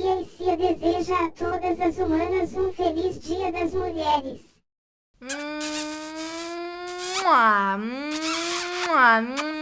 Maria e Cia deseja a todas as humanas um feliz Dia das Mulheres. Mua, mua, mua.